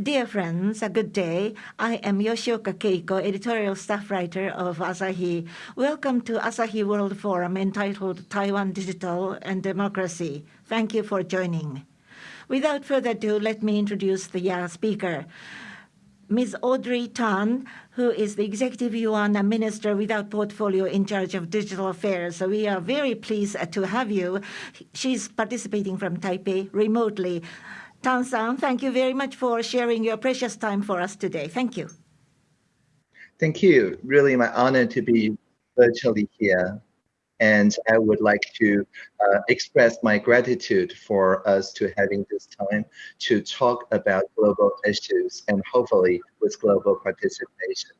Dear friends, a good day. I am Yoshioka Keiko, editorial staff writer of Asahi. Welcome to Asahi World Forum entitled Taiwan Digital and Democracy. Thank you for joining. Without further ado, let me introduce the uh, speaker. Ms. Audrey Tang, who is the Executive Yuan Minister without portfolio in charge of digital affairs. So we are very pleased to have you. She's participating from Taipei remotely. Tang-san, thank you very much for sharing your precious time for us today. Thank you. Thank you. Really my honor to be virtually here. And I would like to uh, express my gratitude for us to having this time to talk about global issues and hopefully with global participation.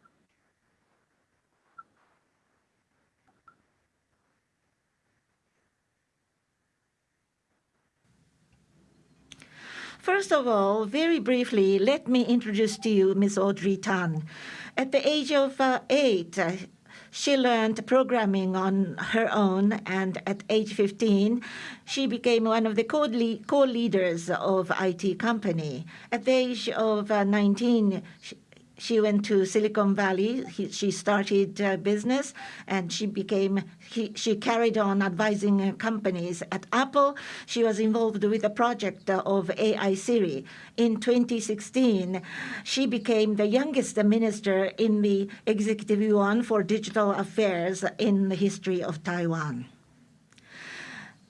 First of all, very briefly, let me introduce to you Ms. Audrey Tan. At the age of uh, eight, uh, she learned programming on her own, and at age 15, she became one of the co-leaders of IT company. At the age of uh, 19, she, she went to Silicon Valley. He, she started a business, and she became. He, she carried on advising uh, companies at Apple. She was involved with a project uh, of AI Siri. In 2016, she became the youngest minister in the Executive Yuan for Digital Affairs in the history of Taiwan.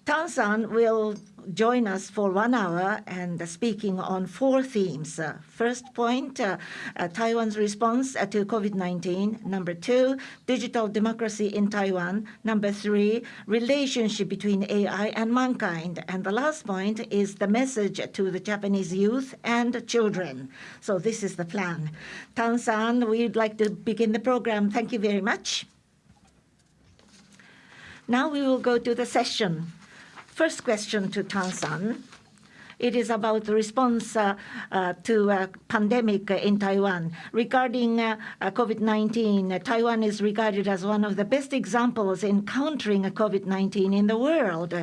Tang-san will join us for one hour and speaking on four themes. Uh, first point, uh, uh, Taiwan's response to COVID-19. Number two, digital democracy in Taiwan. Number three, relationship between AI and mankind. And the last point is the message to the Japanese youth and children. So this is the plan. Tan-san, we'd like to begin the program. Thank you very much. Now we will go to the session. First question to Tang-san. It is about the response uh, uh, to a pandemic in Taiwan. Regarding uh, COVID-19, Taiwan is regarded as one of the best examples in countering COVID-19 in the world.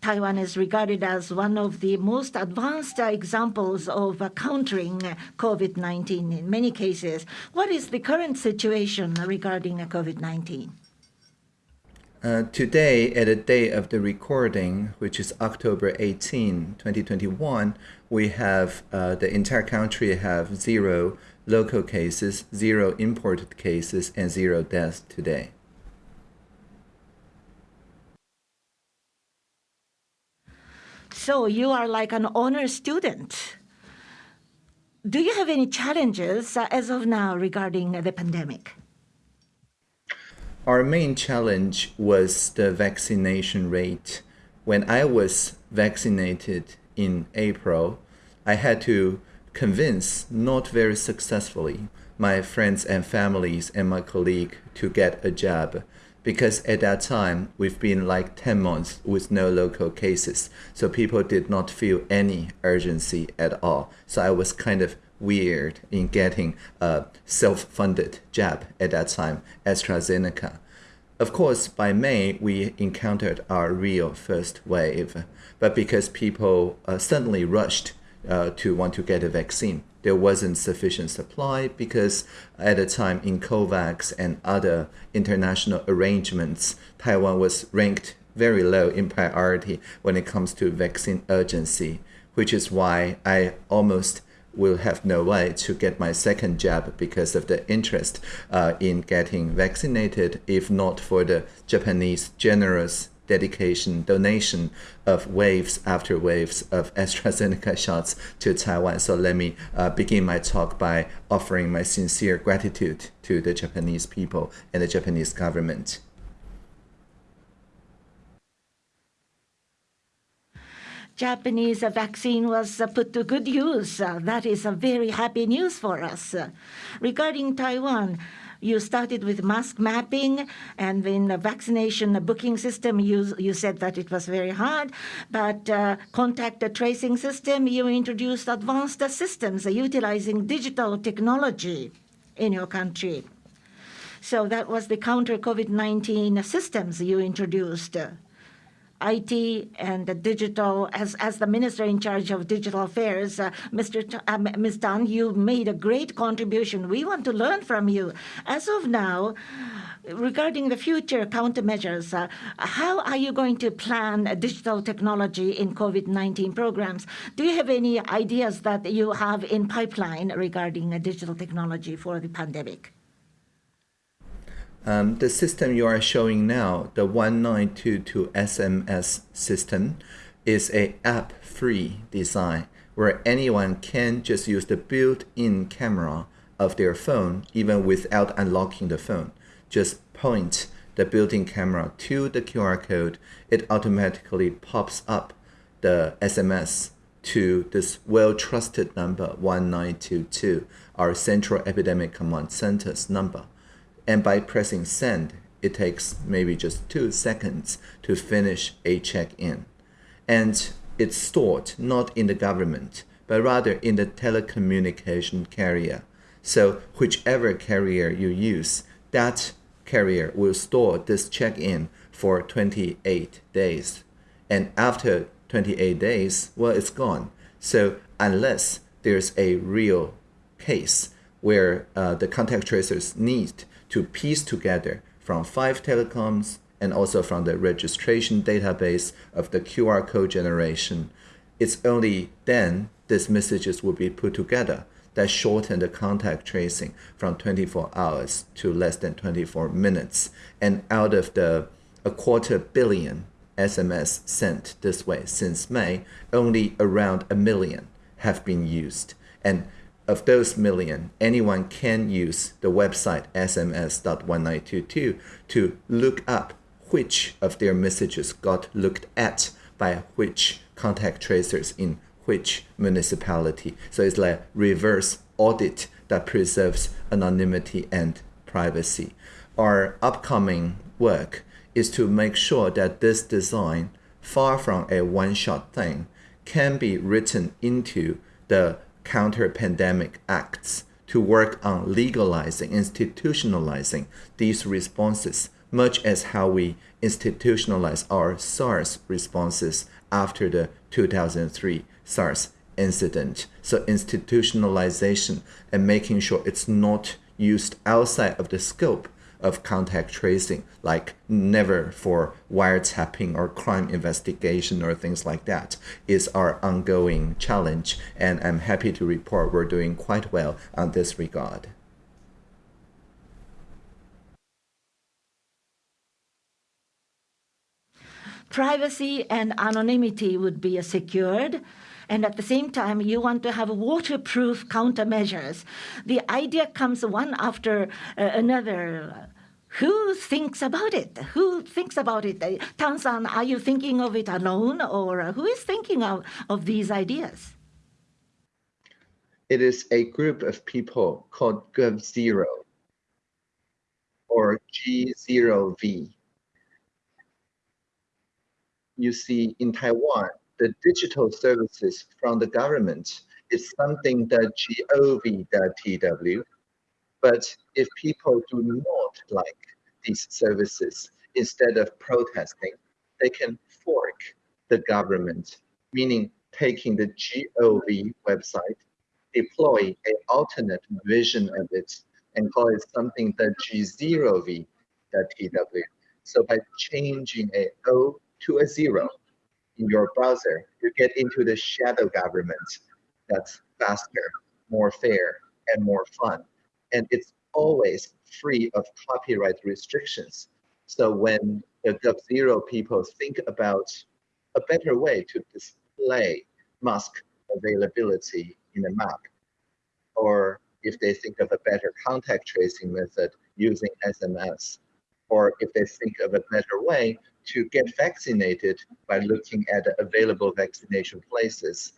Taiwan is regarded as one of the most advanced examples of countering COVID-19 in many cases. What is the current situation regarding COVID-19? Uh, today, at the day of the recording, which is October 18, 2021, we have uh, the entire country have zero local cases, zero imported cases, and zero deaths today. So you are like an honor student. Do you have any challenges uh, as of now regarding the pandemic? Our main challenge was the vaccination rate. When I was vaccinated in April, I had to convince, not very successfully, my friends and families and my colleague to get a jab. Because at that time we've been like 10 months with no local cases. So people did not feel any urgency at all. So i was kind of weird in getting a self-funded jab at that time, AstraZeneca. Of course, by May, we encountered our real first wave, but because people uh, suddenly rushed uh, to want to get a vaccine, there wasn't sufficient supply because at the time in COVAX and other international arrangements, Taiwan was ranked very low in priority when it comes to vaccine urgency, which is why I almost will have no way to get my second jab because of the interest uh, in getting vaccinated, if not for the Japanese generous dedication, donation of waves after waves of AstraZeneca shots to Taiwan. So let me uh, begin my talk by offering my sincere gratitude to the Japanese people and the Japanese government. Japanese vaccine was uh, put to good use. Uh, that is a very happy news for us. Uh, regarding Taiwan, you started with mask mapping, and in the vaccination booking system, you, you said that it was very hard. But uh, contact tracing system, you introduced advanced systems utilizing digital technology in your country. So that was the counter COVID-19 systems you introduced. IT and the digital, as, as the minister in charge of digital affairs, Mr. Ms. Tan, you made a great contribution. We want to learn from you. As of now, regarding the future countermeasures, uh, how are you going to plan digital technology in COVID-19 programs? Do you have any ideas that you have in pipeline regarding digital technology for the pandemic? Um, the system you are showing now, the 1922 SMS system, is a app-free design where anyone can just use the built-in camera of their phone even without unlocking the phone. Just point the built-in camera to the QR code, it automatically pops up the SMS to this well-trusted number 1922, our Central Epidemic Command Center's number and by pressing send, it takes maybe just two seconds to finish a check-in. And it's stored not in the government, but rather in the telecommunication carrier. So whichever carrier you use, that carrier will store this check-in for 28 days. And after 28 days, well, it's gone. So unless there's a real case where uh, the contact tracers need to piece together from five telecoms and also from the registration database of the QR code generation. It's only then these messages will be put together that shorten the contact tracing from 24 hours to less than 24 minutes. And out of the a quarter billion SMS sent this way since May, only around a million have been used. And of those million, anyone can use the website sms.1922 to look up which of their messages got looked at by which contact tracers in which municipality. So it's like reverse audit that preserves anonymity and privacy. Our upcoming work is to make sure that this design, far from a one-shot thing, can be written into the counter pandemic acts to work on legalizing, institutionalizing these responses, much as how we institutionalize our SARS responses after the 2003 SARS incident. So, institutionalization and making sure it's not used outside of the scope of contact tracing, like never for wiretapping or crime investigation or things like that, is our ongoing challenge. And I'm happy to report we're doing quite well on this regard. Privacy and anonymity would be secured and at the same time you want to have waterproof countermeasures. The idea comes one after uh, another. Who thinks about it? Who thinks about it? Uh, Tan-san, are you thinking of it alone or who is thinking of, of these ideas? It is a group of people called GovZero or G0V. You see, in Taiwan, the digital services from the government is something that gov.tw. But if people do not like these services, instead of protesting, they can fork the government, meaning taking the gov website, deploy an alternate version of it, and call it something that g0v.tw. So by changing a O to a zero, in your browser, you get into the shadow government that's faster, more fair, and more fun. And it's always free of copyright restrictions. So when the GovZero people think about a better way to display mask availability in a map, or if they think of a better contact tracing method using SMS, or if they think of a better way to get vaccinated by looking at the available vaccination places.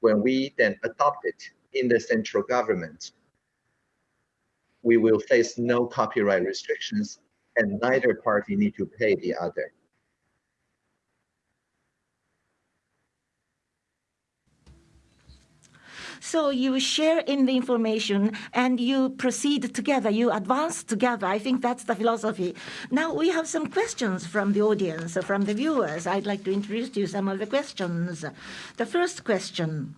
When we then adopt it in the central government, we will face no copyright restrictions and neither party need to pay the other. So you share in the information and you proceed together, you advance together. I think that's the philosophy. Now we have some questions from the audience, from the viewers. I'd like to introduce to you some of the questions. The first question.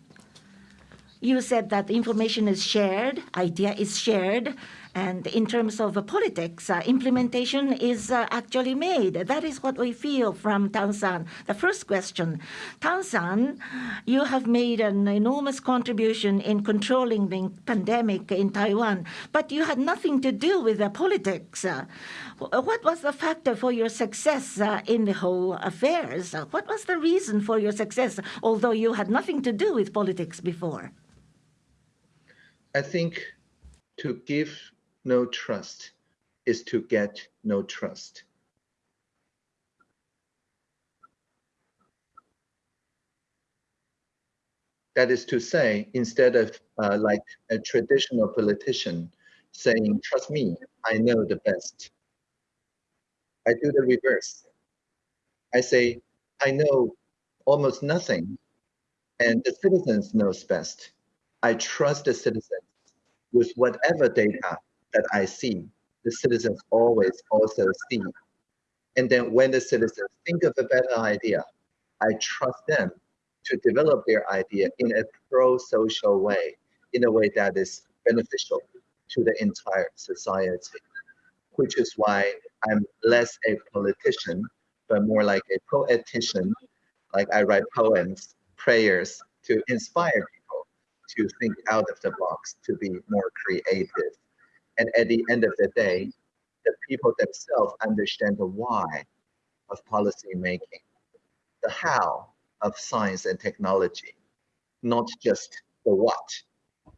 You said that information is shared, idea is shared, and in terms of politics, uh, implementation is uh, actually made. That is what we feel from Tansan. The first question, Tansan, you have made an enormous contribution in controlling the pandemic in Taiwan, but you had nothing to do with the politics. Uh, what was the factor for your success in the whole affairs? What was the reason for your success, although you had nothing to do with politics before? I think to give no trust is to get no trust. That is to say, instead of uh, like a traditional politician saying, trust me, I know the best. I do the reverse. I say, I know almost nothing and the citizens knows best. I trust the citizens with whatever data that I see, the citizens always also see. And then when the citizens think of a better idea, I trust them to develop their idea in a pro-social way, in a way that is beneficial to the entire society, which is why I'm less a politician, but more like a poetician, like I write poems, prayers to inspire people to think out of the box, to be more creative. And at the end of the day, the people themselves understand the why of policy making, the how of science and technology, not just the what,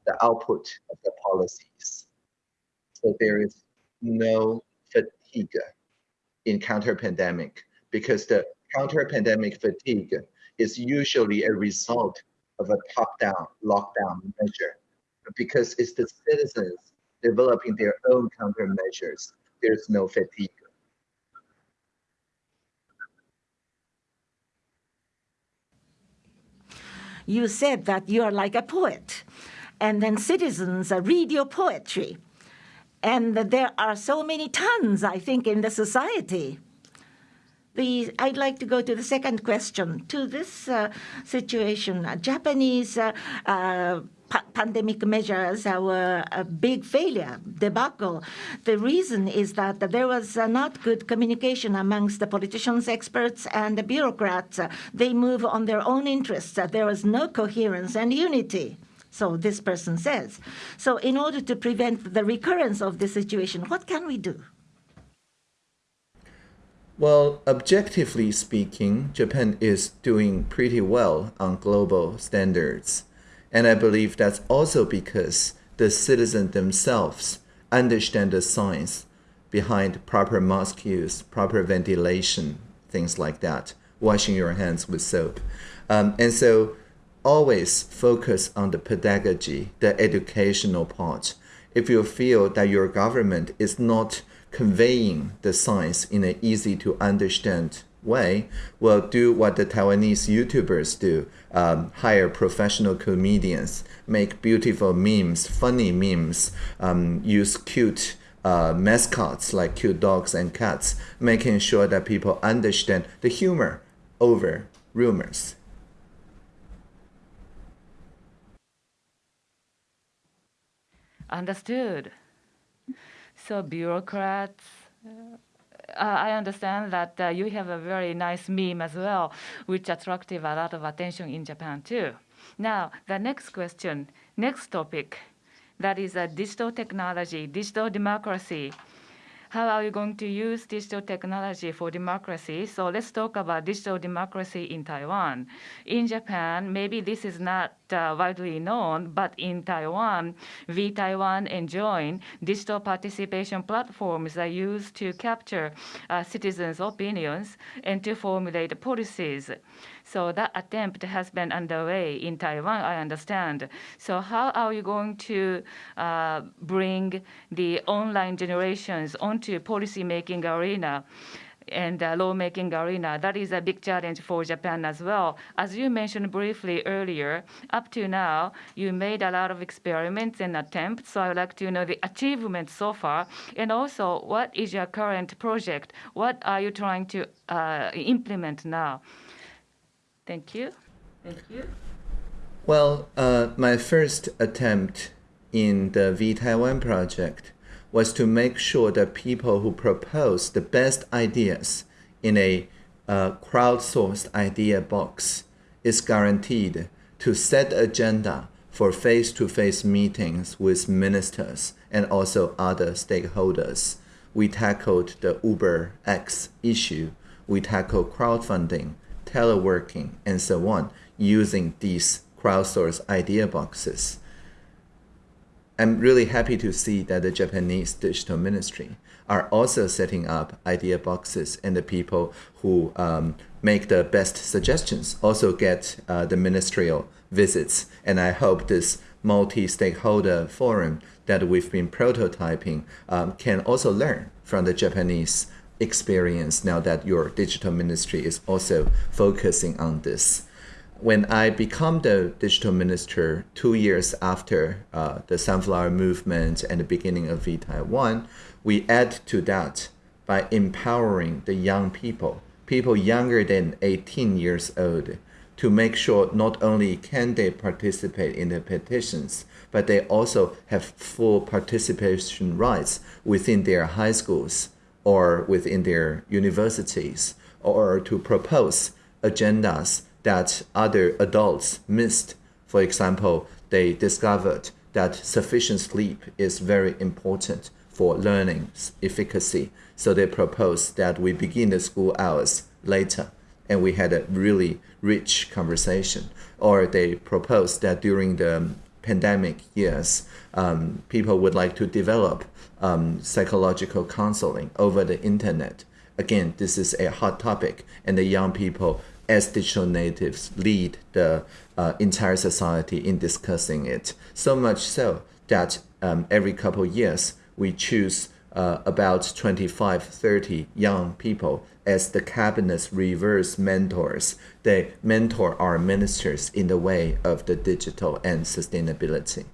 the output of the policies. So there is no fatigue in counter-pandemic because the counter-pandemic fatigue is usually a result of a top-down lockdown measure because it's the citizens developing their own countermeasures. There's no fatigue. You said that you are like a poet, and then citizens read your poetry. And there are so many tons, I think, in the society. The, I'd like to go to the second question. To this uh, situation, Japanese uh, uh pandemic measures were a big failure, debacle. The reason is that there was not good communication amongst the politicians, experts, and the bureaucrats. They move on their own interests. There was no coherence and unity. So this person says. So in order to prevent the recurrence of this situation, what can we do? Well, objectively speaking, Japan is doing pretty well on global standards. And I believe that's also because the citizens themselves understand the science behind proper mask use, proper ventilation, things like that, washing your hands with soap. Um, and so always focus on the pedagogy, the educational part. If you feel that your government is not conveying the science in an easy to understand way will do what the Taiwanese YouTubers do um, hire professional comedians, make beautiful memes, funny memes, um, use cute uh, mascots like cute dogs and cats, making sure that people understand the humor over rumors. Understood. So bureaucrats, uh, I understand that uh, you have a very nice meme as well, which attracted a lot of attention in Japan too. Now, the next question, next topic, that is a digital technology, digital democracy how are you going to use digital technology for democracy? So let's talk about digital democracy in Taiwan. In Japan, maybe this is not uh, widely known, but in Taiwan, vTaiwan and Join digital participation platforms are used to capture uh, citizens' opinions and to formulate policies. So that attempt has been underway in Taiwan, I understand. So how are you going to uh, bring the online generations onto policy-making arena? and the lawmaking arena. That is a big challenge for Japan as well. As you mentioned briefly earlier, up to now, you made a lot of experiments and attempts. So I would like to know the achievements so far, and also what is your current project? What are you trying to uh, implement now? Thank you. Thank you. Well, uh, my first attempt in the vTaiwan project was to make sure that people who propose the best ideas in a uh, crowdsourced idea box is guaranteed to set agenda for face-to-face meetings with ministers and also other stakeholders. We tackled the Uber X issue. We tackled crowdfunding, teleworking, and so on using these crowdsourced idea boxes. I'm really happy to see that the Japanese digital ministry are also setting up idea boxes and the people who um, make the best suggestions also get uh, the ministerial visits. And I hope this multi-stakeholder forum that we've been prototyping um, can also learn from the Japanese experience now that your digital ministry is also focusing on this. When I become the digital minister two years after uh, the Sunflower Movement and the beginning of vTaiwan, we add to that by empowering the young people, people younger than 18 years old, to make sure not only can they participate in the petitions, but they also have full participation rights within their high schools or within their universities, or to propose agendas that other adults missed. For example, they discovered that sufficient sleep is very important for learning efficacy. So they proposed that we begin the school hours later. And we had a really rich conversation. Or they proposed that during the pandemic years, um, people would like to develop um, psychological counseling over the internet. Again, this is a hot topic, and the young people as digital natives lead the uh, entire society in discussing it. So much so that um, every couple years we choose uh, about 25, 30 young people as the cabinet's reverse mentors. They mentor our ministers in the way of the digital and sustainability.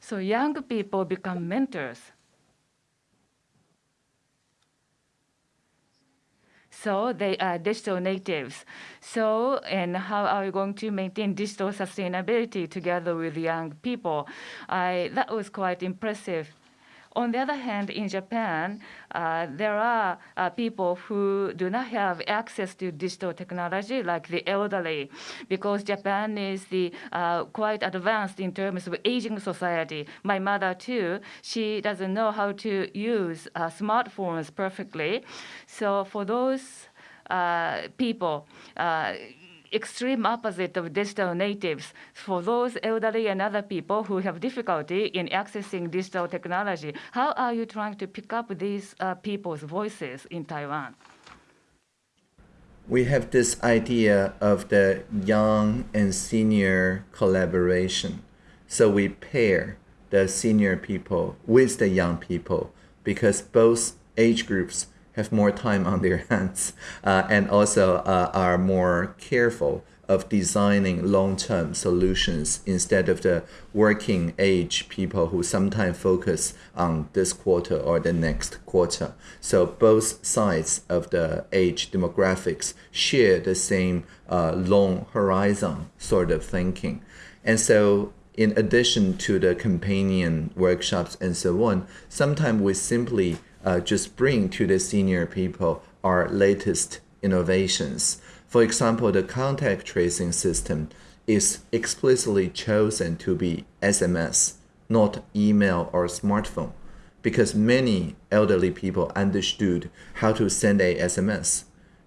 So young people become mentors So they are digital natives. So, and how are we going to maintain digital sustainability together with young people? I, that was quite impressive. On the other hand, in Japan, uh, there are uh, people who do not have access to digital technology, like the elderly, because Japan is the uh, quite advanced in terms of aging society. My mother too, she doesn't know how to use uh, smartphones perfectly. So for those uh, people uh, extreme opposite of digital natives for those elderly and other people who have difficulty in accessing digital technology. How are you trying to pick up these uh, people's voices in Taiwan? We have this idea of the young and senior collaboration. So we pair the senior people with the young people because both age groups have more time on their hands uh, and also uh, are more careful of designing long-term solutions instead of the working age people who sometimes focus on this quarter or the next quarter. So both sides of the age demographics share the same uh, long horizon sort of thinking. And so in addition to the companion workshops and so on, sometimes we simply uh, just bring to the senior people our latest innovations. For example, the contact tracing system is explicitly chosen to be SMS, not email or smartphone, because many elderly people understood how to send a SMS.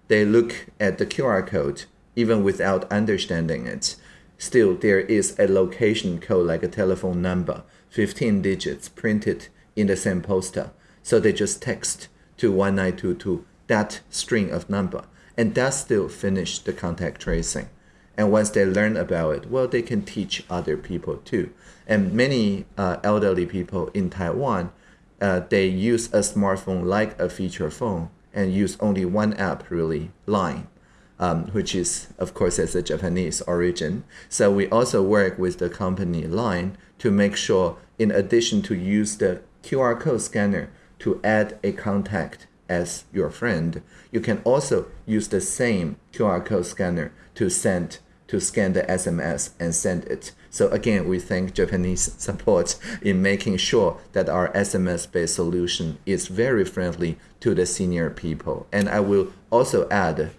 They look at the QR code even without understanding it. Still, there is a location code like a telephone number, 15 digits printed in the same poster so they just text to 1922 that string of number, and that still finished the contact tracing. And once they learn about it, well, they can teach other people too. And many uh, elderly people in Taiwan, uh, they use a smartphone like a feature phone and use only one app, really, Line. Um, which is, of course, as a Japanese origin. So we also work with the company Line to make sure, in addition to use the QR code scanner to add a contact as your friend, you can also use the same QR code scanner to send to scan the SMS and send it. So again, we thank Japanese support in making sure that our SMS-based solution is very friendly to the senior people. And I will also add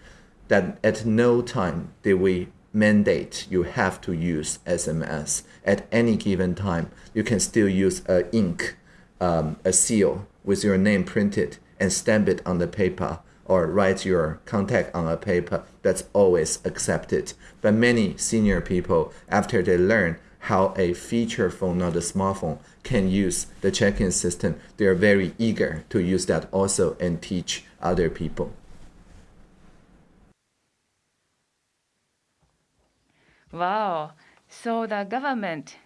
that at no time did we mandate you have to use SMS at any given time. You can still use a ink, um, a seal with your name printed and stamp it on the paper or write your contact on a paper. That's always accepted. But many senior people, after they learn how a feature phone, not a smartphone, can use the check-in system, they are very eager to use that also and teach other people. Wow. So the government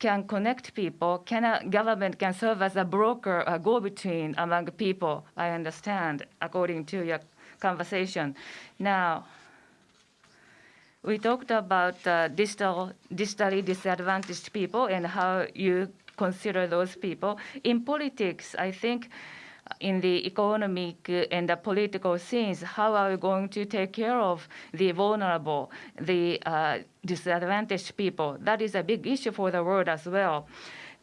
can connect people, can a government can serve as a broker, a go-between among people, I understand, according to your conversation. Now, we talked about uh, digital, digitally disadvantaged people and how you consider those people. In politics, I think in the economic and the political scenes, how are we going to take care of the vulnerable, the uh, disadvantaged people? That is a big issue for the world as well.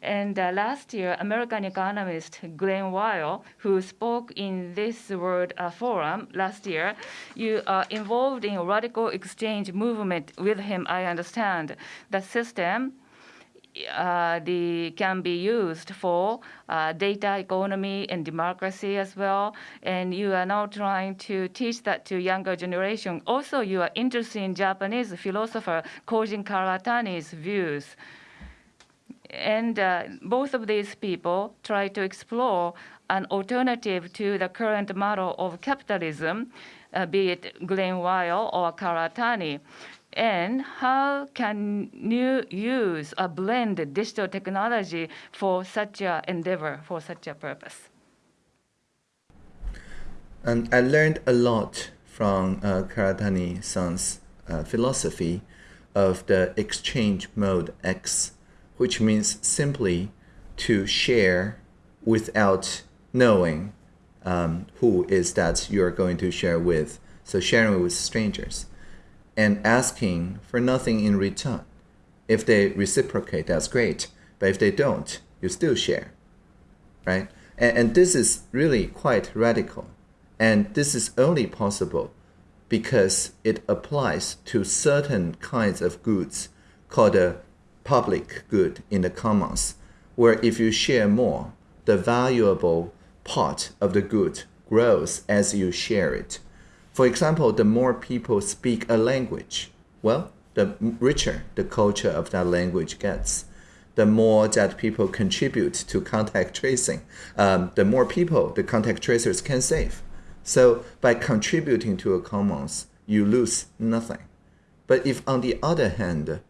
And uh, last year, American economist Glen Weyl, who spoke in this World uh, Forum last year, you are involved in a radical exchange movement with him, I understand. The system uh, the, can be used for uh, data economy and democracy as well. And you are now trying to teach that to younger generation. Also, you are interested in Japanese philosopher Kojin Karatani's views. And uh, both of these people try to explore an alternative to the current model of capitalism, uh, be it Glen Weyl or Karatani and how can you use a blend digital technology for such an endeavor, for such a purpose? And I learned a lot from uh, Karatani-san's uh, philosophy of the exchange mode X, which means simply to share without knowing um, who is that you're going to share with. So sharing with strangers and asking for nothing in return. If they reciprocate, that's great. But if they don't, you still share, right? And, and this is really quite radical. And this is only possible because it applies to certain kinds of goods called a public good in the commons, where if you share more, the valuable part of the good grows as you share it. For example, the more people speak a language, well, the richer the culture of that language gets. The more that people contribute to contact tracing, um, the more people the contact tracers can save. So by contributing to a commons, you lose nothing. But if on the other hand,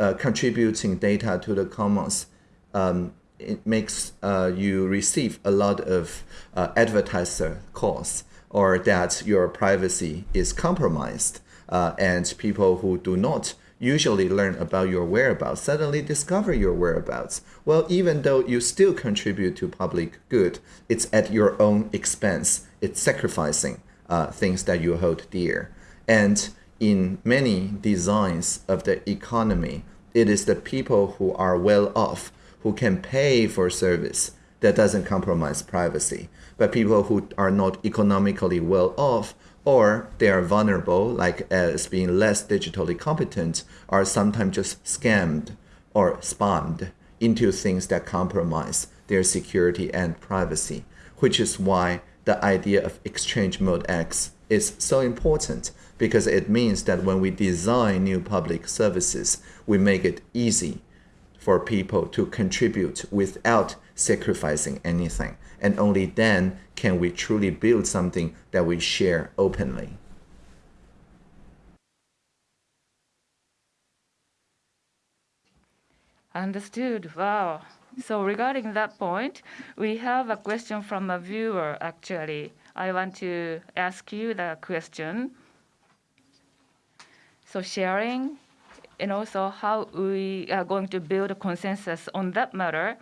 uh, contributing data to the commons, um, it makes uh, you receive a lot of uh, advertiser calls or that your privacy is compromised uh, and people who do not usually learn about your whereabouts suddenly discover your whereabouts. Well, even though you still contribute to public good, it's at your own expense. It's sacrificing uh, things that you hold dear. And in many designs of the economy, it is the people who are well off who can pay for service that doesn't compromise privacy but people who are not economically well off or they are vulnerable, like uh, as being less digitally competent, are sometimes just scammed or spammed into things that compromise their security and privacy, which is why the idea of exchange mode X is so important because it means that when we design new public services, we make it easy for people to contribute without sacrificing anything and only then can we truly build something that we share openly. Understood. Wow. So regarding that point, we have a question from a viewer, actually. I want to ask you the question. So sharing and also how we are going to build a consensus on that matter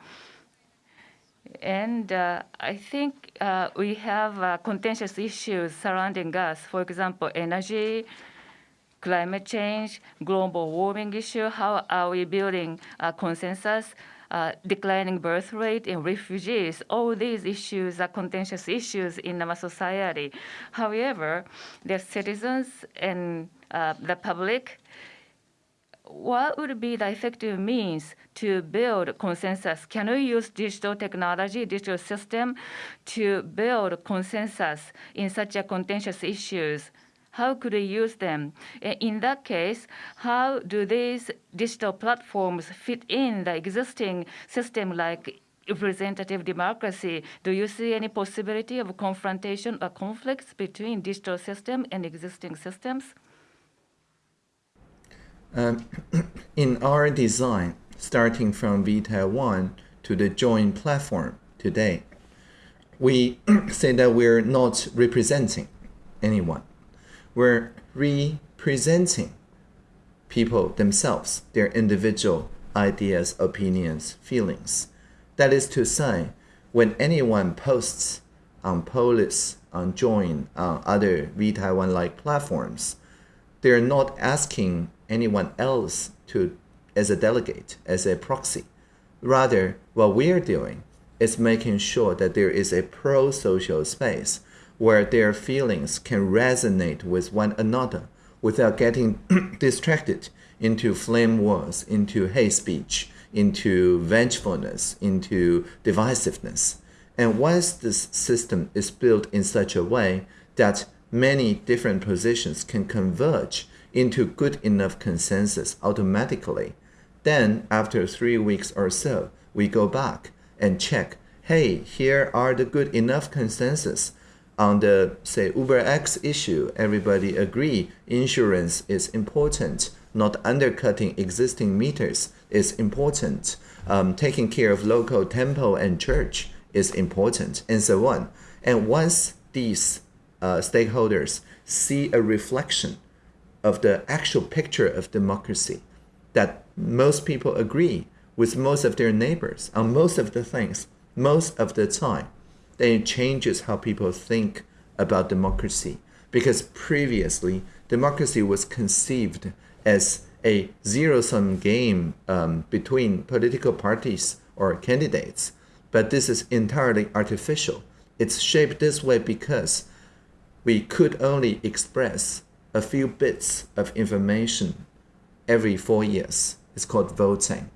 and uh, I think uh, we have uh, contentious issues surrounding us. For example, energy, climate change, global warming issue. How are we building a consensus? Uh, declining birth rate in refugees. All these issues are contentious issues in our society. However, the citizens and uh, the public what would be the effective means to build consensus? Can we use digital technology, digital system to build consensus in such a contentious issues? How could we use them? In that case, how do these digital platforms fit in the existing system like representative democracy? Do you see any possibility of confrontation or conflicts between digital system and existing systems? Um, in our design, starting from vTaiwan to the Join platform today, we say that we're not representing anyone. We're representing people themselves, their individual ideas, opinions, feelings. That is to say, when anyone posts on Polis, on Join, on other vTaiwan-like platforms, they're not asking anyone else to as a delegate, as a proxy. Rather, what we're doing is making sure that there is a pro-social space where their feelings can resonate with one another without getting distracted into flame wars, into hate speech, into vengefulness, into divisiveness. And once this system is built in such a way that many different positions can converge into good enough consensus automatically. Then, after three weeks or so, we go back and check, hey, here are the good enough consensus. On the, say, Uber X issue, everybody agree insurance is important, not undercutting existing meters is important. Um, taking care of local temple and church is important, and so on. And once these uh, stakeholders see a reflection of the actual picture of democracy that most people agree with most of their neighbors on most of the things, most of the time, then it changes how people think about democracy. Because previously, democracy was conceived as a zero-sum game um, between political parties or candidates. But this is entirely artificial. It's shaped this way because we could only express a few bits of information every four years. It's called voting.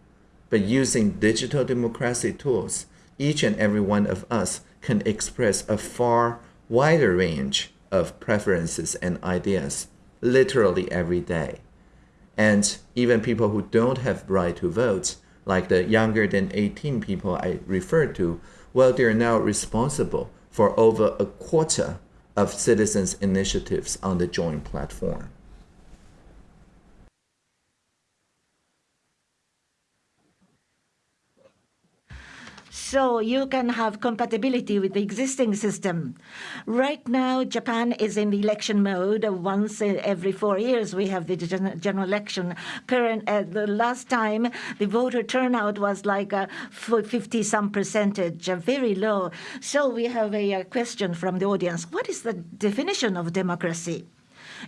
But using digital democracy tools, each and every one of us can express a far wider range of preferences and ideas literally every day. And even people who don't have right to vote, like the younger than 18 people I referred to, well, they're now responsible for over a quarter of citizens' initiatives on the Join platform. So you can have compatibility with the existing system. Right now, Japan is in the election mode. Once every four years, we have the general election. Current uh, the last time, the voter turnout was like uh, 50 some percentage, very low. So we have a, a question from the audience. What is the definition of democracy?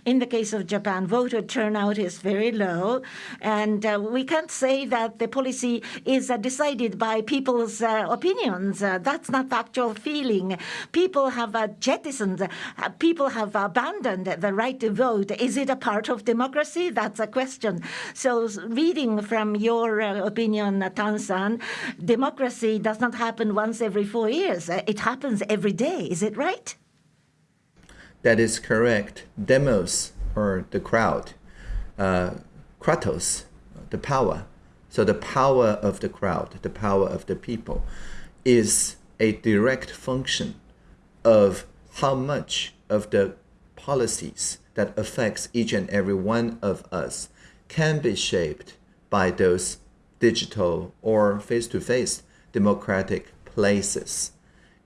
In the case of Japan, voter turnout is very low, and uh, we can't say that the policy is uh, decided by people's uh, opinions. Uh, that's not the actual feeling. People have uh, jettisoned, people have abandoned the right to vote. Is it a part of democracy? That's a question. So, reading from your opinion, Tan-san, democracy does not happen once every four years. it happens every day. Is it right? That is correct. Demos, or the crowd. Uh, kratos, the power. So the power of the crowd, the power of the people, is a direct function of how much of the policies that affects each and every one of us can be shaped by those digital or face to face democratic places.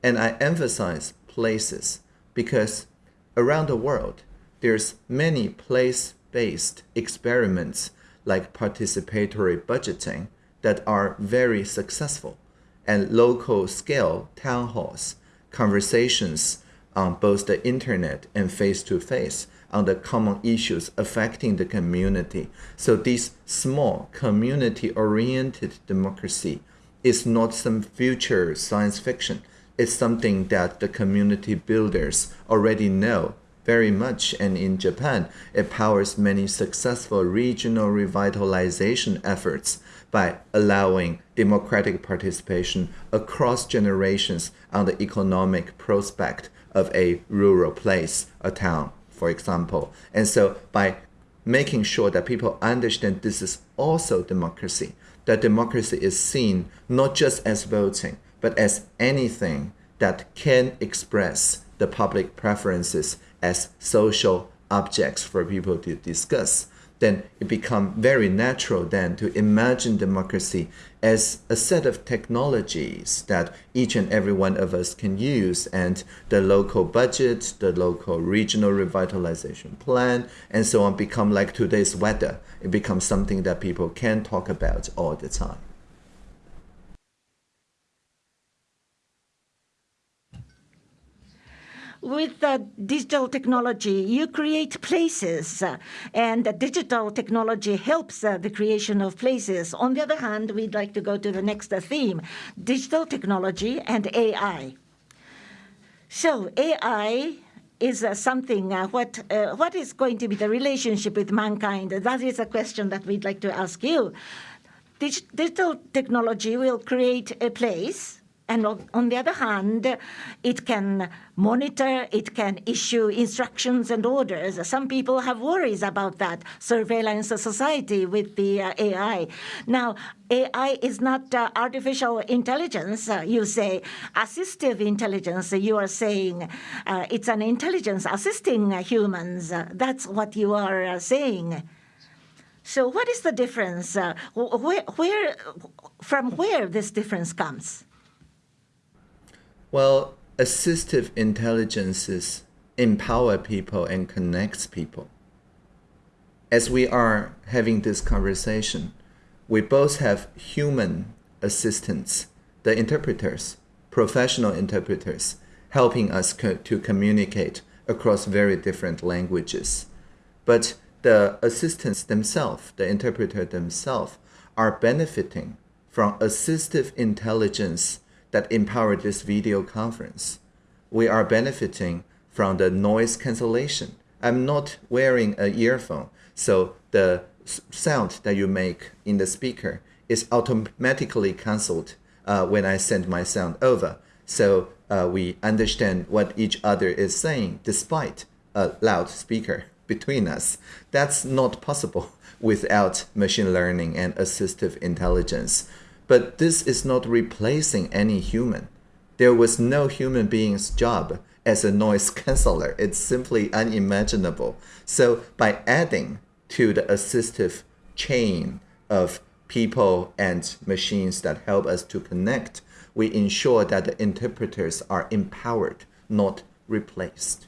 And I emphasize places because around the world, there's many place-based experiments like participatory budgeting that are very successful and local scale town halls, conversations on both the internet and face-to-face on the common issues affecting the community. So this small community-oriented democracy is not some future science fiction. It's something that the community builders already know very much. And in Japan, it powers many successful regional revitalization efforts by allowing democratic participation across generations on the economic prospect of a rural place, a town, for example. And so by making sure that people understand this is also democracy, that democracy is seen not just as voting, but as anything that can express the public preferences as social objects for people to discuss then it becomes very natural then to imagine democracy as a set of technologies that each and every one of us can use and the local budget, the local regional revitalization plan, and so on become like today's weather. It becomes something that people can talk about all the time. With the digital technology, you create places, uh, and digital technology helps uh, the creation of places. On the other hand, we'd like to go to the next uh, theme, digital technology and AI. So AI is uh, something, uh, what, uh, what is going to be the relationship with mankind? That is a question that we'd like to ask you. Dig digital technology will create a place and on the other hand, it can monitor, it can issue instructions and orders. Some people have worries about that surveillance of society with the uh, AI. Now, AI is not uh, artificial intelligence, uh, you say. Assistive intelligence, you are saying. Uh, it's an intelligence assisting humans. that's what you are uh, saying. So what is the difference? Uh, where, from where this difference comes? Well, assistive intelligences empower people and connects people. As we are having this conversation, we both have human assistants, the interpreters, professional interpreters, helping us co to communicate across very different languages. But the assistants themselves, the interpreter themselves, are benefiting from assistive intelligence that empower this video conference. We are benefiting from the noise cancellation. I'm not wearing an earphone, so the sound that you make in the speaker is automatically cancelled uh, when I send my sound over. So uh, we understand what each other is saying despite a loud speaker between us. That's not possible without machine learning and assistive intelligence. But this is not replacing any human. There was no human being's job as a noise canceller. It's simply unimaginable. So by adding to the assistive chain of people and machines that help us to connect, we ensure that the interpreters are empowered, not replaced.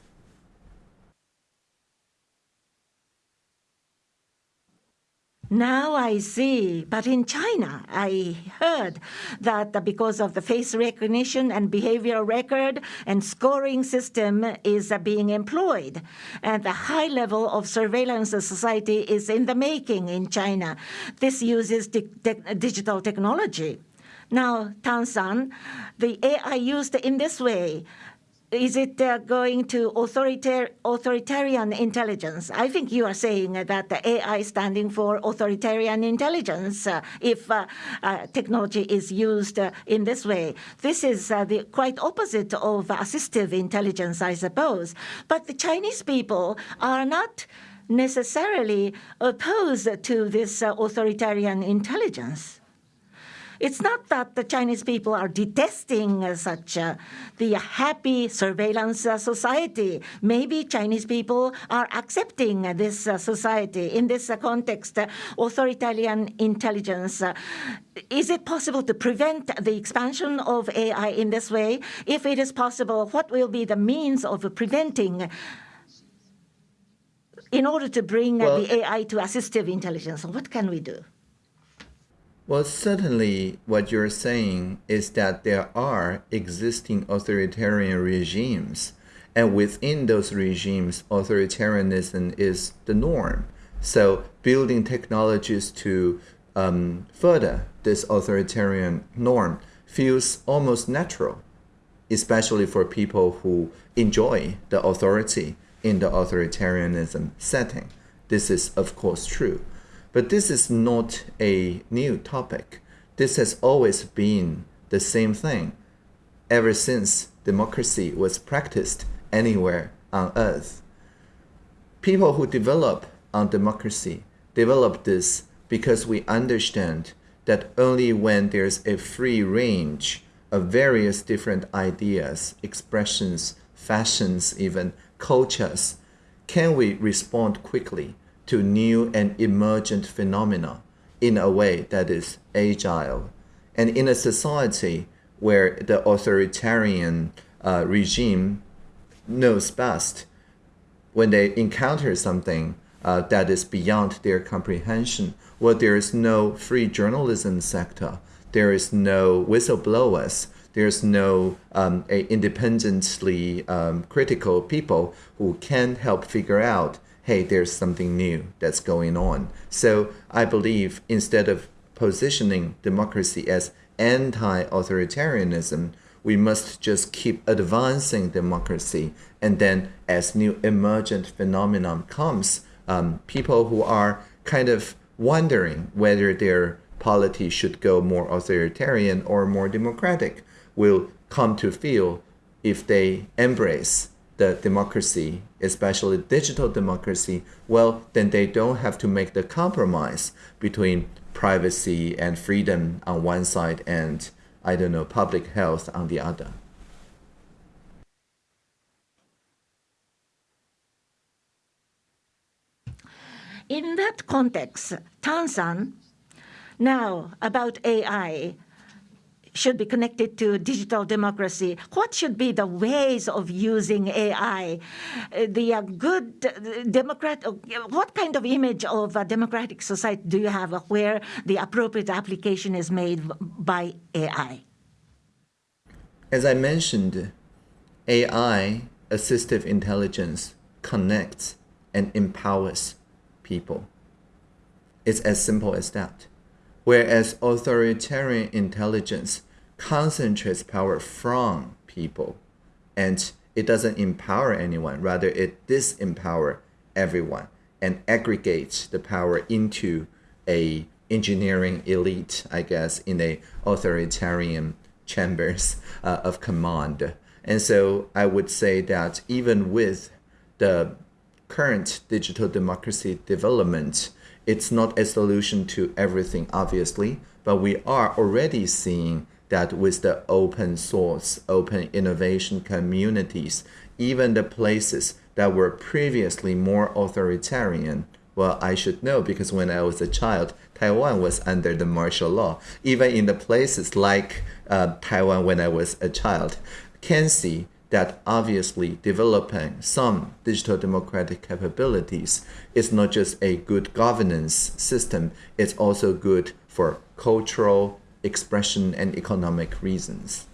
Now I see. But in China, I heard that because of the face recognition and behavioral record and scoring system is being employed. And the high level of surveillance society is in the making in China. This uses di digital technology. Now, Tan-san, the AI used in this way is it uh, going to authoritar authoritarian intelligence? I think you are saying that the AI standing for authoritarian intelligence uh, if uh, uh, technology is used uh, in this way. This is uh, the quite opposite of assistive intelligence, I suppose. But the Chinese people are not necessarily opposed to this authoritarian intelligence. It's not that the Chinese people are detesting uh, such uh, the happy surveillance uh, society. Maybe Chinese people are accepting this uh, society in this context. Authoritarian intelligence. is it possible to prevent the expansion of AI in this way? If it is possible, what will be the means of preventing? In order to bring well, the AI to assistive intelligence, what can we do? Well, certainly what you're saying is that there are existing authoritarian regimes, and within those regimes, authoritarianism is the norm. So building technologies to um, further this authoritarian norm feels almost natural, especially for people who enjoy the authority in the authoritarianism setting. This is, of course, true. But this is not a new topic. This has always been the same thing ever since democracy was practiced anywhere on earth. People who develop on democracy develop this because we understand that only when there's a free range of various different ideas, expressions, fashions, even cultures, can we respond quickly to new and emergent phenomena in a way that is agile. And in a society where the authoritarian uh, regime knows best, when they encounter something uh, that is beyond their comprehension, well, there is no free journalism sector, there is no whistleblowers, there's no um, independently um, critical people who can help figure out hey, there's something new that's going on. So I believe instead of positioning democracy as anti-authoritarianism, we must just keep advancing democracy. And then as new emergent phenomenon comes, um, people who are kind of wondering whether their polity should go more authoritarian or more democratic will come to feel if they embrace the democracy, especially digital democracy, well, then they don't have to make the compromise between privacy and freedom on one side and, I don't know, public health on the other. In that context, Tan-san, now about AI, should be connected to digital democracy. What should be the ways of using AI? Uh, the uh, good uh, democrat. What kind of image of a democratic society do you have where the appropriate application is made by AI? As I mentioned, AI, assistive intelligence, connects and empowers people. It's as simple as that. Whereas authoritarian intelligence concentrates power from people and it doesn't empower anyone. Rather it disempower everyone and aggregates the power into a engineering elite i guess in a authoritarian chambers uh, of command. And so i would say that even with the current digital democracy development it's not a solution to everything obviously but we are already seeing that with the open source, open innovation communities, even the places that were previously more authoritarian, well, I should know because when I was a child, Taiwan was under the martial law. Even in the places like uh, Taiwan when I was a child, can see that obviously developing some digital democratic capabilities is not just a good governance system, it's also good for cultural expression and economic reasons.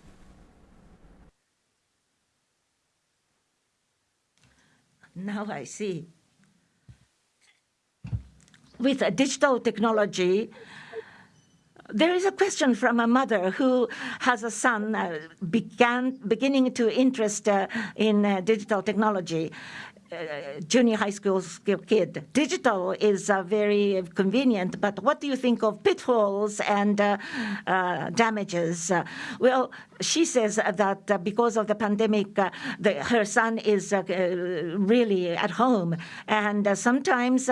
Now I see. With digital technology, there is a question from a mother who has a son uh, began beginning to interest uh, in uh, digital technology. Junior high school kid. Digital is uh, very convenient, but what do you think of pitfalls and uh, uh, damages? Uh, well, she says that uh, because of the pandemic, uh, the, her son is really at home, and sometimes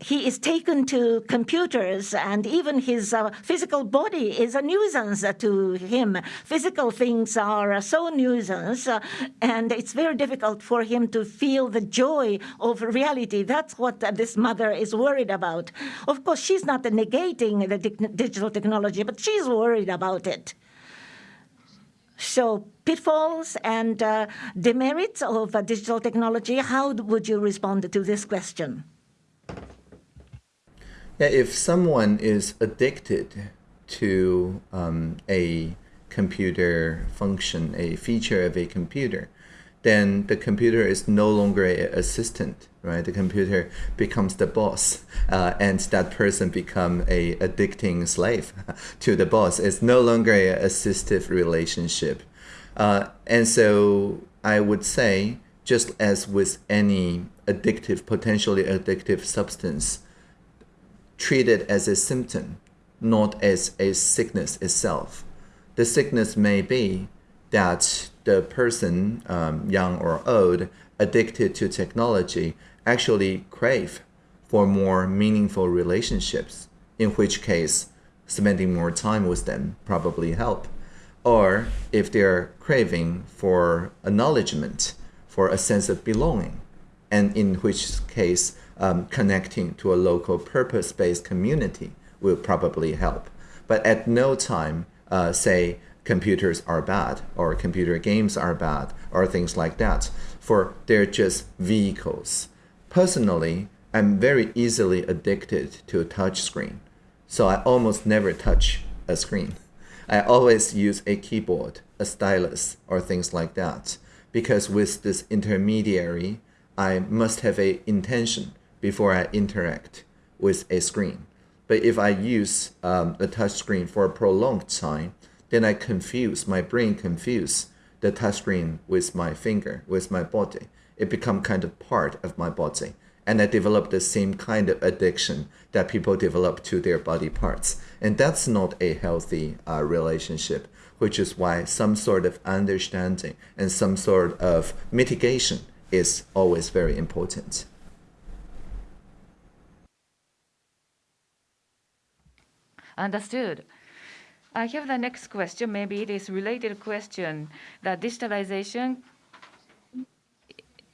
he is taken to computers, and even his physical body is a nuisance to him. Physical things are so nuisance, and it's very difficult for him to feel the joy of reality. That's what this mother is worried about. Of course, she's not negating the digital technology, but she's worried about it. So pitfalls and uh, demerits of uh, digital technology, how would you respond to this question? Yeah, if someone is addicted to um, a computer function, a feature of a computer, then the computer is no longer an assistant, right? The computer becomes the boss, uh, and that person become a addicting slave to the boss. It's no longer an assistive relationship, uh, and so I would say, just as with any addictive, potentially addictive substance, treat it as a symptom, not as a sickness itself. The sickness may be that the person, um, young or old, addicted to technology actually crave for more meaningful relationships, in which case spending more time with them probably help. Or if they're craving for acknowledgement, for a sense of belonging, and in which case um, connecting to a local purpose-based community will probably help. But at no time uh, say computers are bad or computer games are bad or things like that, for they're just vehicles. Personally, I'm very easily addicted to a touch screen, so I almost never touch a screen. I always use a keyboard, a stylus, or things like that, because with this intermediary, I must have a intention before I interact with a screen. But if I use um, the touch screen for a prolonged time, then I confuse, my brain confuse the touchscreen with my finger, with my body. It become kind of part of my body. And I develop the same kind of addiction that people develop to their body parts. And that's not a healthy uh, relationship, which is why some sort of understanding and some sort of mitigation is always very important. Understood. I have the next question. Maybe it is related question. That digitalization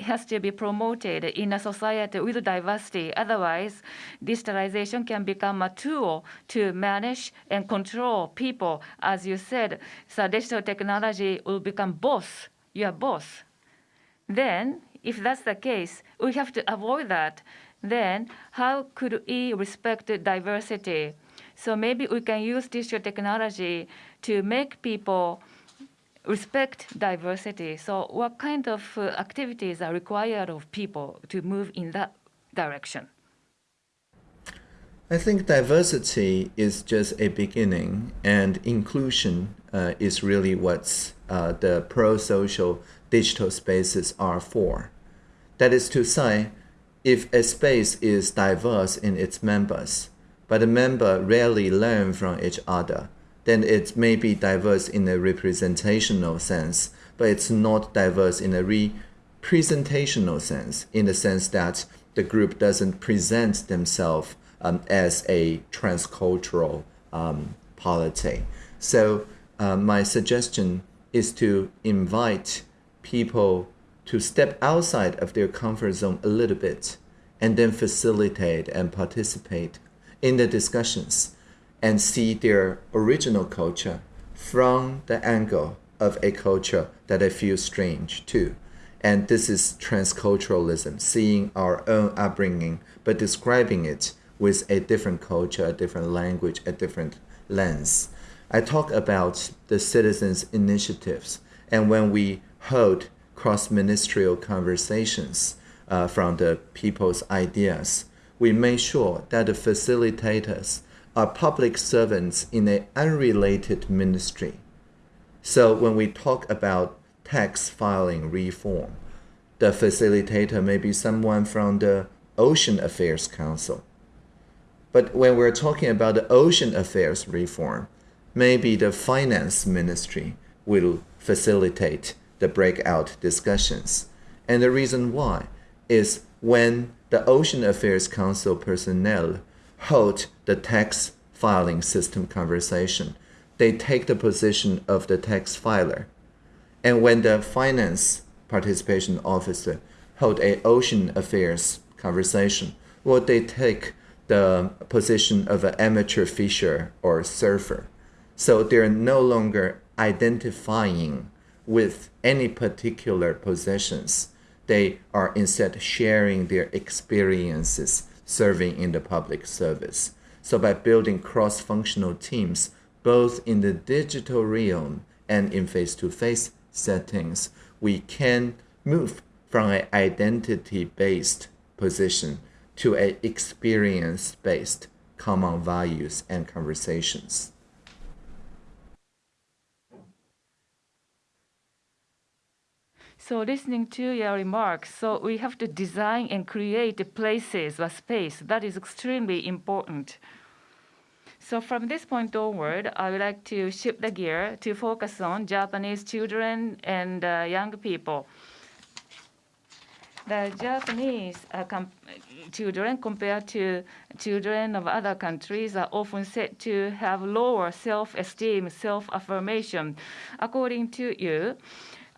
has to be promoted in a society with diversity. Otherwise, digitalization can become a tool to manage and control people. As you said, so digital technology will become boss, your boss. Then, if that's the case, we have to avoid that. Then, how could we respect diversity? So maybe we can use digital technology to make people respect diversity. So what kind of uh, activities are required of people to move in that direction? I think diversity is just a beginning, and inclusion uh, is really what uh, the pro-social digital spaces are for. That is to say, if a space is diverse in its members, but the member rarely learn from each other, then it may be diverse in a representational sense, but it's not diverse in a representational sense, in the sense that the group doesn't present themselves um, as a transcultural um, polity. So uh, my suggestion is to invite people to step outside of their comfort zone a little bit and then facilitate and participate in the discussions and see their original culture from the angle of a culture that I feel strange to. And this is transculturalism, seeing our own upbringing, but describing it with a different culture, a different language, a different lens. I talk about the citizens' initiatives, and when we hold cross ministerial conversations uh, from the people's ideas, we make sure that the facilitators are public servants in an unrelated ministry. So when we talk about tax filing reform, the facilitator may be someone from the Ocean Affairs Council. But when we're talking about the ocean affairs reform, maybe the finance ministry will facilitate the breakout discussions. And the reason why is when the Ocean Affairs Council personnel hold the tax filing system conversation, they take the position of the tax filer. And when the finance participation officer hold a ocean affairs conversation, well, they take the position of an amateur fisher or surfer. So they're no longer identifying with any particular possessions. They are instead sharing their experiences serving in the public service. So by building cross-functional teams, both in the digital realm and in face-to-face settings, we can move from an identity-based position to an experience-based common values and conversations. So listening to your remarks, so we have to design and create places or space. That is extremely important. So from this point onward, I would like to shift the gear to focus on Japanese children and uh, young people. The Japanese uh, com children compared to children of other countries are often said to have lower self-esteem, self-affirmation. According to you,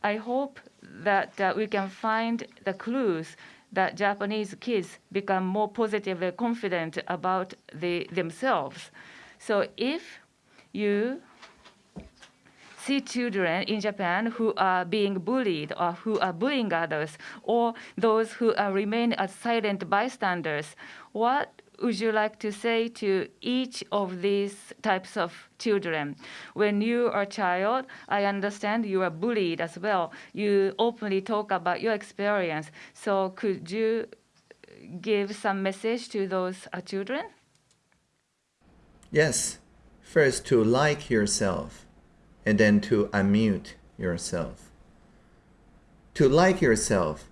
I hope that uh, we can find the clues that Japanese kids become more positive and confident about the, themselves. So if you see children in Japan who are being bullied or who are bullying others, or those who are remain as silent bystanders, what would you like to say to each of these types of children? When you are a child, I understand you are bullied as well. You openly talk about your experience. So could you give some message to those uh, children? Yes. First, to like yourself, and then to unmute yourself. To like yourself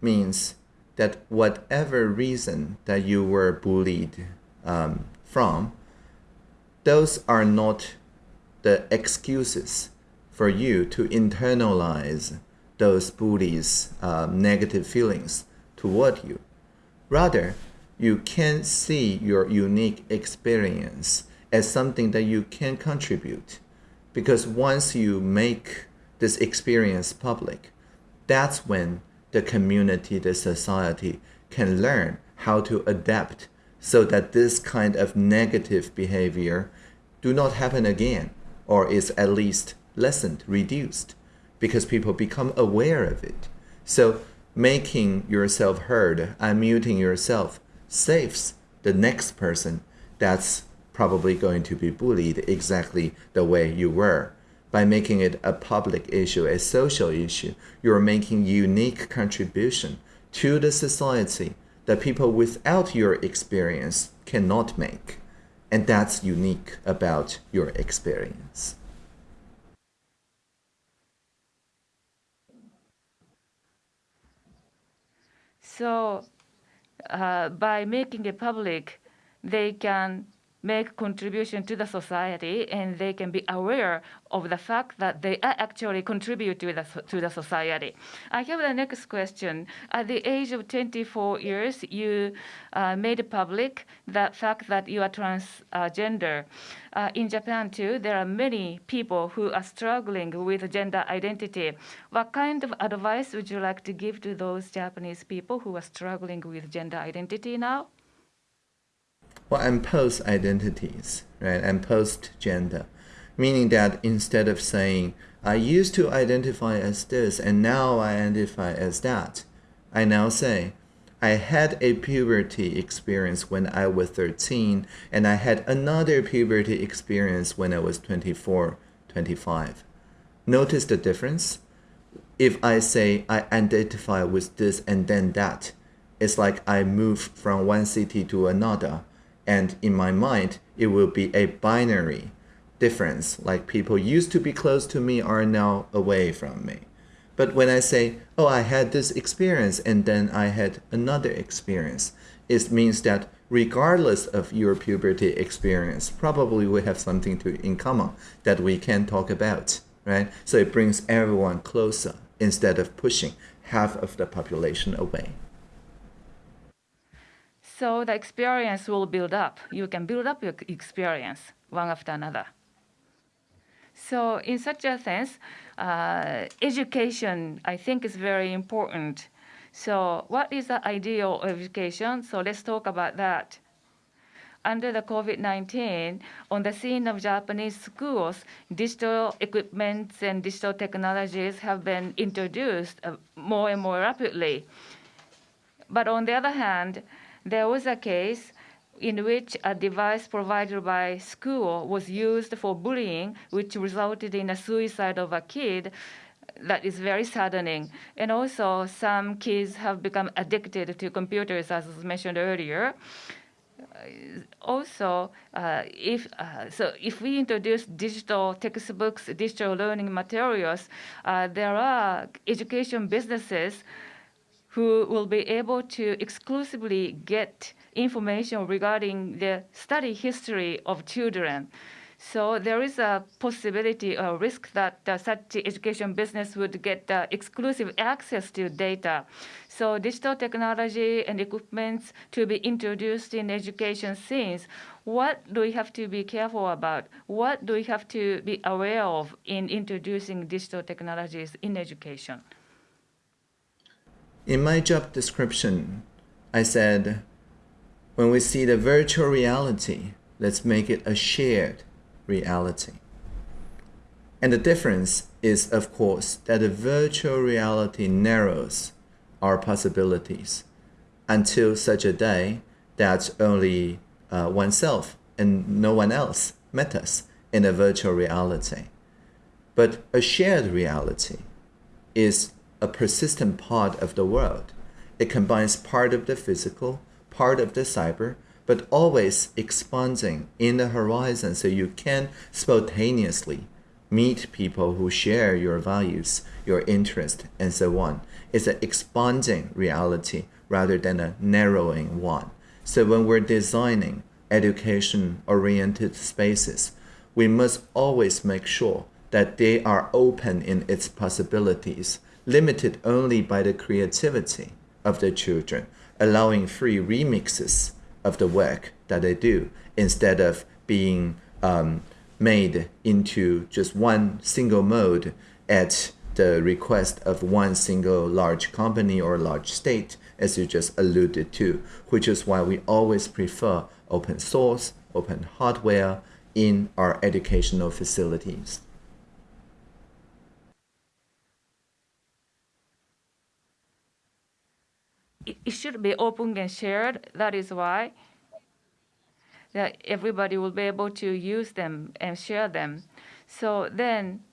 means that whatever reason that you were bullied um, from, those are not the excuses for you to internalize those bullies' um, negative feelings toward you. Rather, you can see your unique experience as something that you can contribute. Because once you make this experience public, that's when the community, the society can learn how to adapt so that this kind of negative behavior do not happen again or is at least lessened, reduced, because people become aware of it. So making yourself heard, unmuting yourself, saves the next person that's probably going to be bullied exactly the way you were. By making it a public issue, a social issue, you're making unique contribution to the society that people without your experience cannot make. And that's unique about your experience. So uh, by making it public, they can make contribution to the society and they can be aware of the fact that they actually contribute to the, to the society. I have the next question. At the age of 24 years, you uh, made public the fact that you are transgender. Uh, in Japan too, there are many people who are struggling with gender identity. What kind of advice would you like to give to those Japanese people who are struggling with gender identity now? Well, I'm post identities, right? I'm post gender, meaning that instead of saying, I used to identify as this and now I identify as that, I now say, I had a puberty experience when I was 13 and I had another puberty experience when I was 24, 25. Notice the difference? If I say I identify with this and then that, it's like I move from one city to another and in my mind, it will be a binary difference. Like people used to be close to me are now away from me. But when I say, oh, I had this experience and then I had another experience, it means that regardless of your puberty experience, probably we have something to in common that we can talk about, right? So it brings everyone closer instead of pushing half of the population away. So the experience will build up. You can build up your experience one after another. So in such a sense, uh, education, I think, is very important. So what is the ideal education? So let's talk about that. Under the COVID-19, on the scene of Japanese schools, digital equipments and digital technologies have been introduced uh, more and more rapidly. But on the other hand, there was a case in which a device provided by school was used for bullying, which resulted in a suicide of a kid. That is very saddening. And also, some kids have become addicted to computers, as was mentioned earlier. Uh, also, uh, if uh, so, if we introduce digital textbooks, digital learning materials, uh, there are education businesses who will be able to exclusively get information regarding the study history of children. So there is a possibility or risk that uh, such education business would get uh, exclusive access to data. So digital technology and equipments to be introduced in education scenes. What do we have to be careful about? What do we have to be aware of in introducing digital technologies in education? In my job description, I said, when we see the virtual reality, let's make it a shared reality. And the difference is, of course, that the virtual reality narrows our possibilities until such a day that only uh, oneself and no one else matters in a virtual reality. But a shared reality is a persistent part of the world. It combines part of the physical, part of the cyber, but always expanding in the horizon so you can spontaneously meet people who share your values, your interest, and so on. It's an expanding reality rather than a narrowing one. So when we're designing education-oriented spaces, we must always make sure that they are open in its possibilities limited only by the creativity of the children, allowing free remixes of the work that they do instead of being um, made into just one single mode at the request of one single large company or large state, as you just alluded to, which is why we always prefer open source, open hardware in our educational facilities. It should be open and shared. That is why that everybody will be able to use them and share them. So then,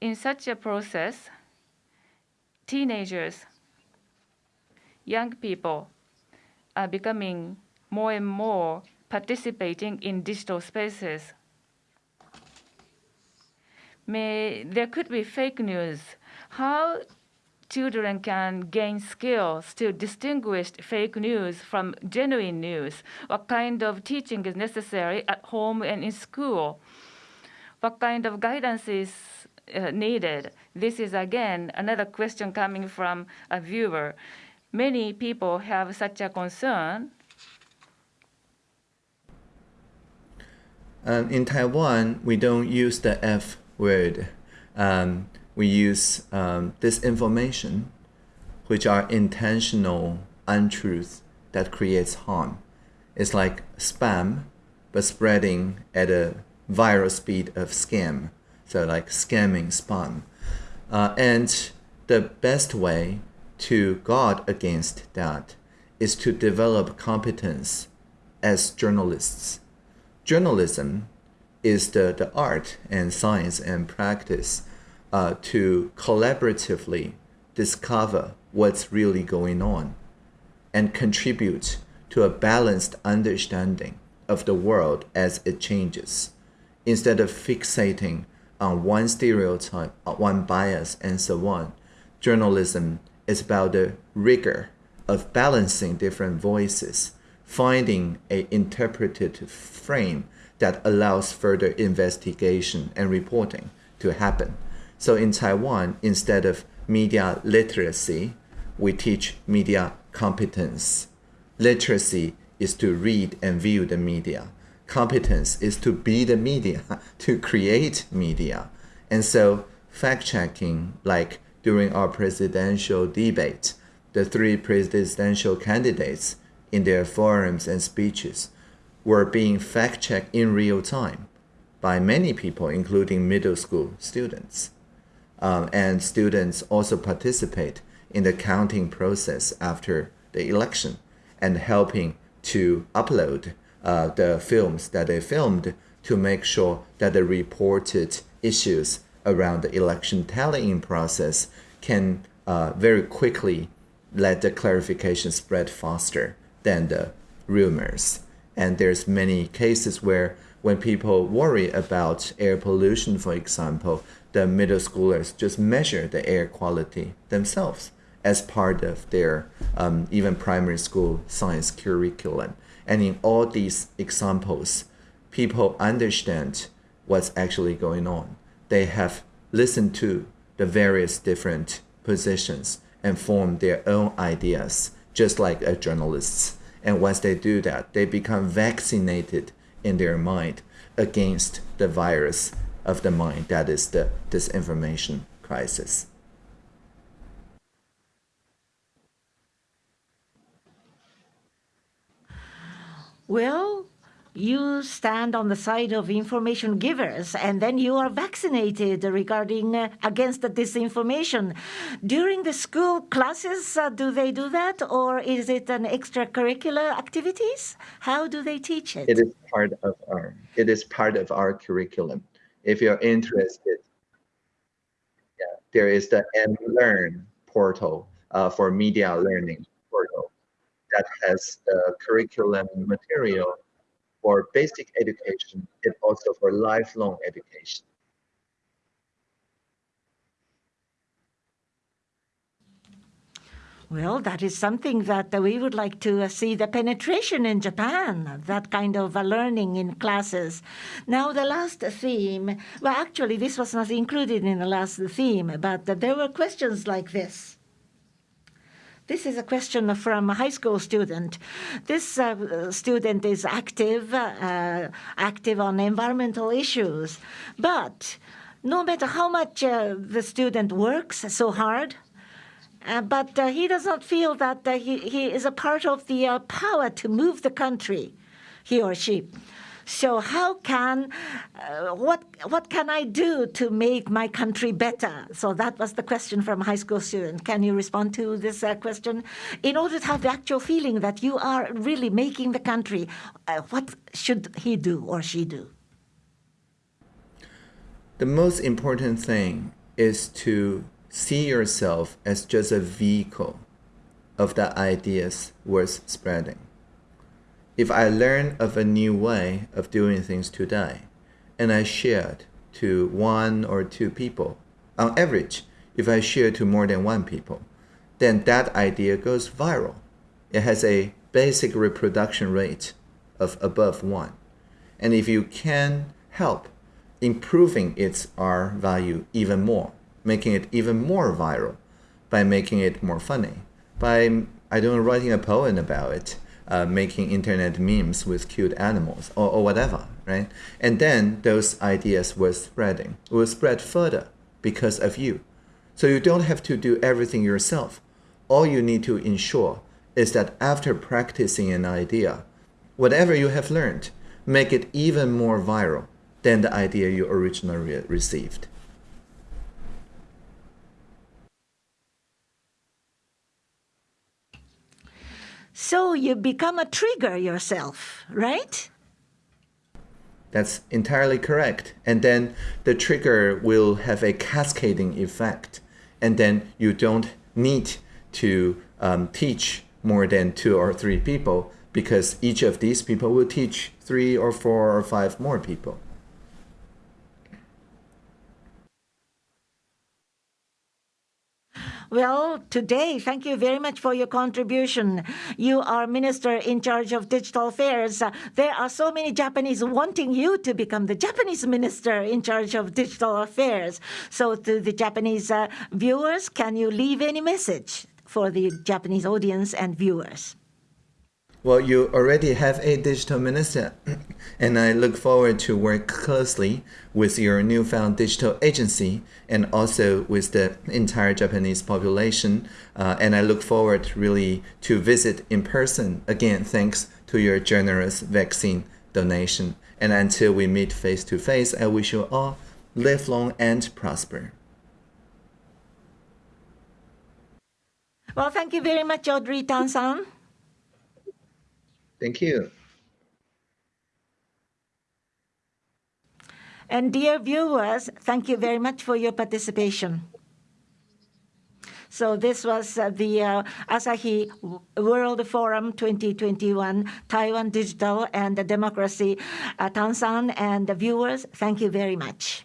in such a process, teenagers, young people are becoming more and more participating in digital spaces. May there could be fake news. How children can gain skills to distinguish fake news from genuine news? What kind of teaching is necessary at home and in school? What kind of guidance is uh, needed? This is again another question coming from a viewer. Many people have such a concern. Um, in Taiwan, we don't use the F word. Um, we use um, disinformation, which are intentional untruths that creates harm. It's like spam, but spreading at a viral speed of scam. So like scamming spam. Uh, and the best way to guard against that is to develop competence as journalists. Journalism is the, the art and science and practice uh, to collaboratively discover what's really going on and contribute to a balanced understanding of the world as it changes instead of fixating on one stereotype, one bias, and so on. Journalism is about the rigor of balancing different voices, finding a interpretative frame that allows further investigation and reporting to happen. So in Taiwan, instead of media literacy, we teach media competence. Literacy is to read and view the media. Competence is to be the media, to create media. And so fact checking, like during our presidential debate, the three presidential candidates in their forums and speeches were being fact checked in real time by many people, including middle school students. Um, and students also participate in the counting process after the election and helping to upload uh, the films that they filmed to make sure that the reported issues around the election tallying process can uh, very quickly let the clarification spread faster than the rumors. And there's many cases where when people worry about air pollution, for example, the middle schoolers just measure the air quality themselves as part of their um, even primary school science curriculum. And in all these examples, people understand what's actually going on. They have listened to the various different positions and form their own ideas, just like a journalists. And once they do that, they become vaccinated in their mind against the virus of the mind that is the disinformation crisis. Well, you stand on the side of information givers and then you are vaccinated regarding uh, against the disinformation. During the school classes uh, do they do that or is it an extracurricular activities? How do they teach it? It is part of our it is part of our curriculum if you're interested yeah there is the mlearn portal uh, for media learning portal that has the curriculum material for basic education and also for lifelong education. Well, that is something that we would like to see the penetration in Japan, that kind of learning in classes. Now, the last theme, well, actually, this was not included in the last theme, but there were questions like this. This is a question from a high school student. This uh, student is active, uh, active on environmental issues, but no matter how much uh, the student works so hard, uh, but uh, he does not feel that uh, he, he is a part of the power to move the country, he or she. So how can uh, what what can I do to make my country better? So that was the question from a high school student. Can you respond to this uh, question? In order to have the actual feeling that you are really making the country, uh, what should he do or she do? The most important thing is to see yourself as just a vehicle of the ideas worth spreading. If I learn of a new way of doing things today, and I share it to one or two people, on average, if I share to more than one people, then that idea goes viral. It has a basic reproduction rate of above one. And if you can help improving its R value even more, making it even more viral by making it more funny, by, I don't know, writing a poem about it, uh, making internet memes with cute animals or, or whatever, right? And then those ideas were spreading, will spread further because of you. So you don't have to do everything yourself. All you need to ensure is that after practicing an idea, whatever you have learned, make it even more viral than the idea you originally received. So you become a trigger yourself, right? That's entirely correct. And then the trigger will have a cascading effect. And then you don't need to um, teach more than two or three people because each of these people will teach three or four or five more people. Well, today, thank you very much for your contribution. You are minister in charge of digital affairs. There are so many Japanese wanting you to become the Japanese minister in charge of digital affairs. So, to the Japanese uh, viewers, can you leave any message for the Japanese audience and viewers? Well, you already have a digital minister, and I look forward to work closely with your newfound digital agency and also with the entire Japanese population. Uh, and I look forward really to visit in person. Again, thanks to your generous vaccine donation. And until we meet face to face, I wish you all live long and prosper. Well, thank you very much, Audrey Tan-san. Thank you. And dear viewers, thank you very much for your participation. So this was uh, the uh, Asahi World Forum 2021, Taiwan Digital and Democracy. Uh, Tan-san and the viewers, thank you very much.